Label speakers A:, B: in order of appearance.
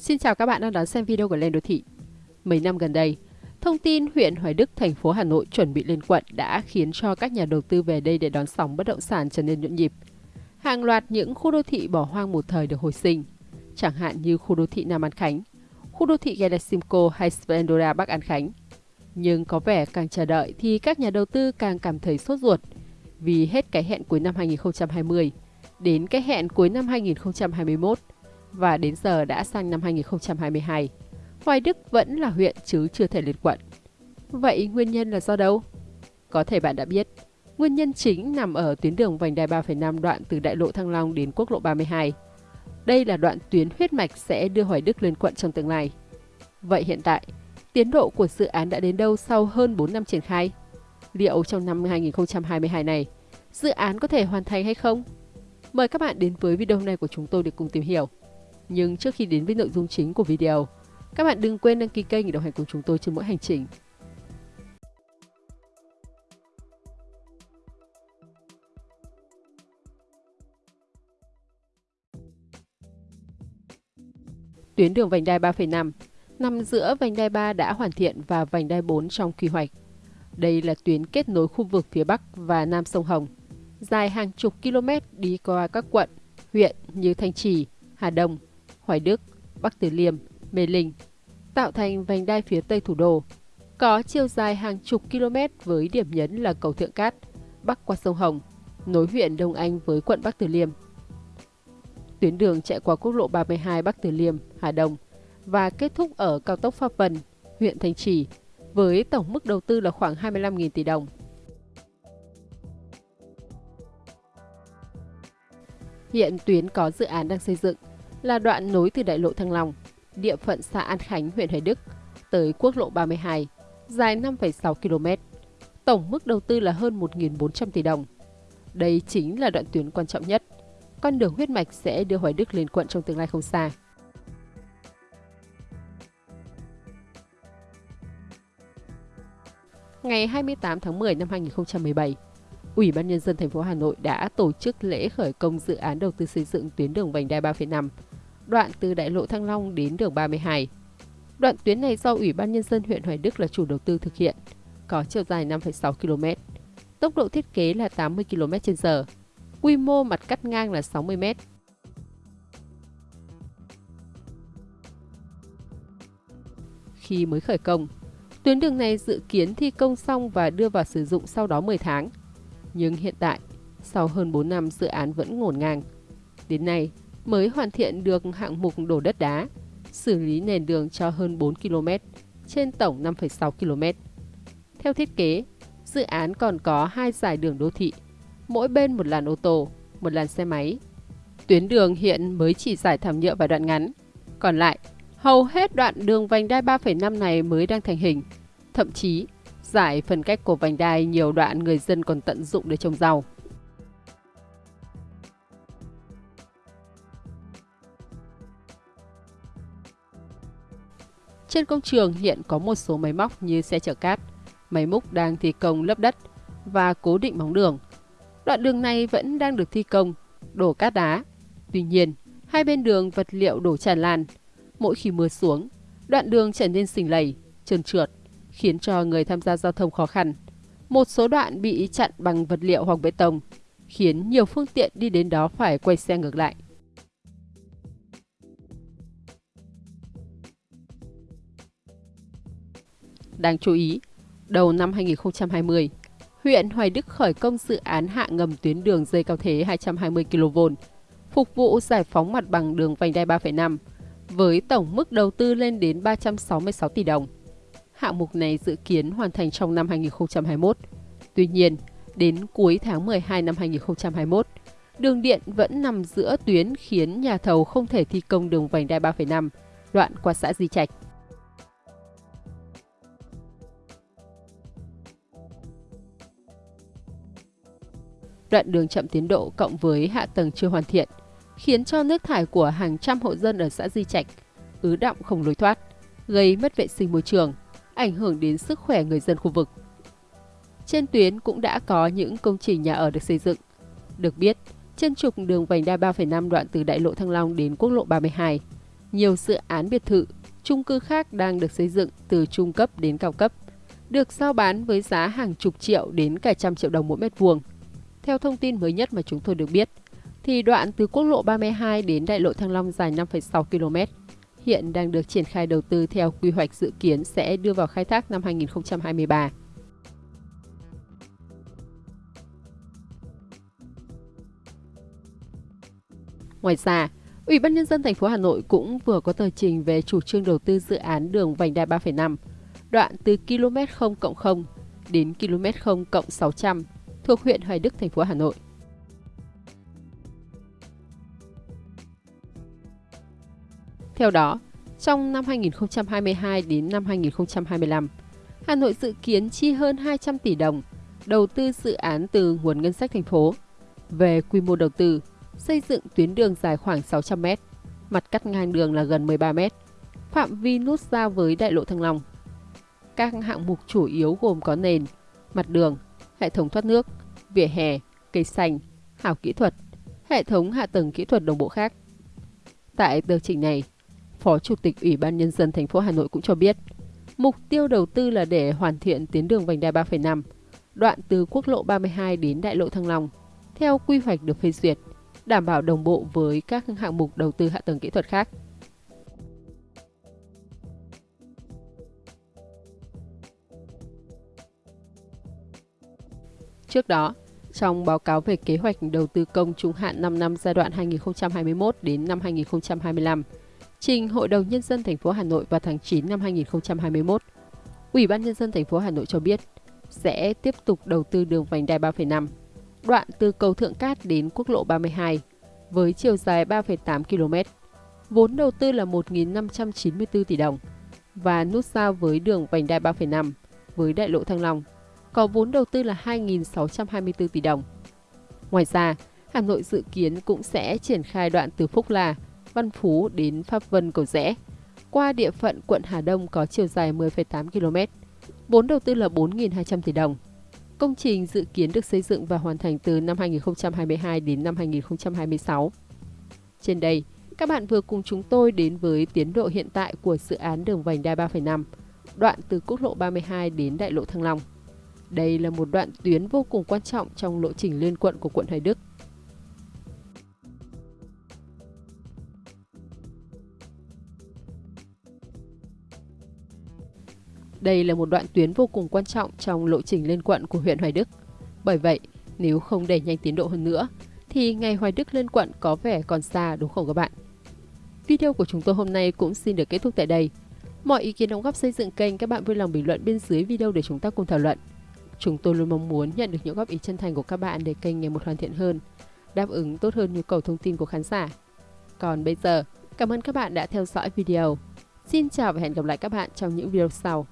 A: Xin chào các bạn đang đón xem video của Lên Đô Thị. Mấy năm gần đây, thông tin huyện Hoài Đức, thành phố Hà Nội chuẩn bị lên quận đã khiến cho các nhà đầu tư về đây để đón sóng bất động sản trở nên nhộn nhịp. Hàng loạt những khu đô thị bỏ hoang một thời được hồi sinh, chẳng hạn như khu đô thị Nam An Khánh, khu đô thị Galasimco hay Splendora Bắc An Khánh. Nhưng có vẻ càng chờ đợi thì các nhà đầu tư càng cảm thấy sốt ruột vì hết cái hẹn cuối năm 2020 đến cái hẹn cuối năm 2021 và đến giờ đã sang năm 2022. Hoài Đức vẫn là huyện chứ chưa thể lên quận. Vậy nguyên nhân là do đâu? Có thể bạn đã biết, nguyên nhân chính nằm ở tuyến đường vành đai 3,5 đoạn từ đại lộ Thăng Long đến quốc lộ 32. Đây là đoạn tuyến huyết mạch sẽ đưa Hoài Đức lên quận trong tương lai. Vậy hiện tại, tiến độ của dự án đã đến đâu sau hơn 4 năm triển khai? Liệu trong năm 2022 này, dự án có thể hoàn thành hay không? Mời các bạn đến với video này của chúng tôi để cùng tìm hiểu. Nhưng trước khi đến với nội dung chính của video, các bạn đừng quên đăng ký kênh để đồng hành cùng chúng tôi trên mỗi hành trình. Tuyến đường vành đai 3,5 nằm giữa vành đai 3 đã hoàn thiện và vành đai 4 trong quy hoạch. Đây là tuyến kết nối khu vực phía Bắc và Nam sông Hồng, dài hàng chục km đi qua các quận, huyện như Thanh Trì, Hà Đông, Hoài Đức, Bắc Từ Liêm, Mê Linh, tạo thành vành đai phía tây thủ đô. Có chiều dài hàng chục km với điểm nhấn là cầu Thượng Cát, bắc qua sông Hồng, nối huyện Đông Anh với quận Bắc Từ Liêm. Tuyến đường chạy qua quốc lộ 32 Bắc Từ Liêm, Hà Đông và kết thúc ở cao tốc Pháp Vân, huyện Thanh Trì, với tổng mức đầu tư là khoảng 25.000 tỷ đồng. Hiện tuyến có dự án đang xây dựng là đoạn nối từ đại lộ Thăng Long, địa phận xã An Khánh, huyện Hoài Đức, tới quốc lộ 32, dài 5,6 km. Tổng mức đầu tư là hơn 1.400 tỷ đồng. Đây chính là đoạn tuyến quan trọng nhất. Con đường huyết mạch sẽ đưa Hoài Đức lên quận trong tương lai không xa. Ngày 28 tháng 10 năm 2017, Ủy ban Nhân dân thành phố Hà Nội đã tổ chức lễ khởi công dự án đầu tư xây dựng tuyến đường vành đai 3,5, đoạn từ đại lộ Thăng Long đến đường 32. Đoạn tuyến này do Ủy ban Nhân dân huyện Hoài Đức là chủ đầu tư thực hiện, có chiều dài 5,6 km, tốc độ thiết kế là 80 km h quy mô mặt cắt ngang là 60 m. Khi mới khởi công, tuyến đường này dự kiến thi công xong và đưa vào sử dụng sau đó 10 tháng – nhưng hiện tại, sau hơn 4 năm dự án vẫn ngổn ngang. Đến nay, mới hoàn thiện được hạng mục đổ đất đá, xử lý nền đường cho hơn 4 km, trên tổng 5,6 km. Theo thiết kế, dự án còn có hai giải đường đô thị, mỗi bên một làn ô tô, một làn xe máy. Tuyến đường hiện mới chỉ giải thảm nhựa và đoạn ngắn, còn lại, hầu hết đoạn đường vành đai 3,5 này mới đang thành hình. Thậm chí, Giải phần cách của vành đai nhiều đoạn người dân còn tận dụng để trồng rau. Trên công trường hiện có một số máy móc như xe chở cát, máy múc đang thi công lấp đất và cố định móng đường. Đoạn đường này vẫn đang được thi công, đổ cát đá. Tuy nhiên, hai bên đường vật liệu đổ tràn lan. Mỗi khi mưa xuống, đoạn đường trở nên xình lầy, trơn trượt khiến cho người tham gia giao thông khó khăn. Một số đoạn bị chặn bằng vật liệu hoặc bê tông, khiến nhiều phương tiện đi đến đó phải quay xe ngược lại. Đáng chú ý, đầu năm 2020, huyện Hoài Đức khởi công dự án hạ ngầm tuyến đường dây cao thế 220 kV, phục vụ giải phóng mặt bằng đường vành đai 3,5, với tổng mức đầu tư lên đến 366 tỷ đồng hạng mục này dự kiến hoàn thành trong năm 2021. Tuy nhiên, đến cuối tháng 12 năm 2021, đường điện vẫn nằm giữa tuyến khiến nhà thầu không thể thi công đường vành đai 3,5 đoạn qua xã Di Trạch. Đoạn đường chậm tiến độ cộng với hạ tầng chưa hoàn thiện khiến cho nước thải của hàng trăm hộ dân ở xã Di Trạch ứ động không lối thoát, gây mất vệ sinh môi trường, ảnh hưởng đến sức khỏe người dân khu vực. Trên tuyến cũng đã có những công trình nhà ở được xây dựng. Được biết, trên trục đường vành đai 3,5 đoạn từ đại lộ Thăng Long đến quốc lộ 32, Nhiều dự án biệt thự, chung cư khác đang được xây dựng từ trung cấp đến cao cấp, được giao bán với giá hàng chục triệu đến cả trăm triệu đồng mỗi mét vuông. Theo thông tin mới nhất mà chúng tôi được biết, thì đoạn từ quốc lộ 32 đến đại lộ Thăng Long dài 5,6 km hiện đang được triển khai đầu tư theo quy hoạch dự kiến sẽ đưa vào khai thác năm 2023. Ngoài ra, Ủy ban nhân dân thành phố Hà Nội cũng vừa có tờ trình về chủ trương đầu tư dự án đường vành đai 3,5, đoạn từ km 0 0 đến km 0 600 thuộc huyện Hoài Đức, thành phố Hà Nội. Theo đó, trong năm 2022 đến năm 2025, Hà Nội dự kiến chi hơn 200 tỷ đồng đầu tư dự án từ nguồn ngân sách thành phố. Về quy mô đầu tư, xây dựng tuyến đường dài khoảng 600 m, mặt cắt ngang đường là gần 13 m, phạm vi nút giao với đại lộ Thăng Long. Các hạng mục chủ yếu gồm có nền, mặt đường, hệ thống thoát nước, vỉa hè, cây xanh, hào kỹ thuật, hệ thống hạ tầng kỹ thuật đồng bộ khác. Tại tờ trình này, Phó Chủ tịch Ủy ban Nhân dân thành phố Hà Nội cũng cho biết, mục tiêu đầu tư là để hoàn thiện tuyến đường vành đai 3,5, đoạn từ quốc lộ 32 đến đại lộ Thăng Long, theo quy hoạch được phê duyệt, đảm bảo đồng bộ với các hạng mục đầu tư hạ tầng kỹ thuật khác. Trước đó, trong báo cáo về kế hoạch đầu tư công trung hạn 5 năm giai đoạn 2021 đến năm 2025, trình Hội đồng nhân dân thành phố Hà Nội vào tháng 9 năm 2021. Ủy ban nhân dân thành phố Hà Nội cho biết sẽ tiếp tục đầu tư đường vành đai 3,5, đoạn từ cầu Thượng Cát đến quốc lộ 32 với chiều dài 3,8 km. Vốn đầu tư là 1.594 tỷ đồng và nút giao với đường vành đai 3,5 với đại lộ Thăng Long có vốn đầu tư là 2.624 tỷ đồng. Ngoài ra, Hà Nội dự kiến cũng sẽ triển khai đoạn từ Phúc La Văn Phú đến Pháp Vân Cầu Rẽ. Qua địa phận quận Hà Đông có chiều dài 10,8 km. Vốn đầu tư là 4.200 tỷ đồng. Công trình dự kiến được xây dựng và hoàn thành từ năm 2022 đến năm 2026. Trên đây, các bạn vừa cùng chúng tôi đến với tiến độ hiện tại của dự án đường vành đai 3,5, đoạn từ quốc lộ 32 đến đại lộ Thăng Long. Đây là một đoạn tuyến vô cùng quan trọng trong lộ trình liên quận của quận Hoài Đức Đây là một đoạn tuyến vô cùng quan trọng trong lộ trình lên quận của huyện Hoài Đức. Bởi vậy, nếu không đẩy nhanh tiến độ hơn nữa, thì ngày Hoài Đức lên quận có vẻ còn xa đúng không các bạn? Video của chúng tôi hôm nay cũng xin được kết thúc tại đây. Mọi ý kiến đóng góp xây dựng kênh các bạn vui lòng bình luận bên dưới video để chúng ta cùng thảo luận. Chúng tôi luôn mong muốn nhận được những góp ý chân thành của các bạn để kênh ngày một hoàn thiện hơn, đáp ứng tốt hơn nhu cầu thông tin của khán giả. Còn bây giờ, cảm ơn các bạn đã theo dõi video. Xin chào và hẹn gặp lại các bạn trong những video sau.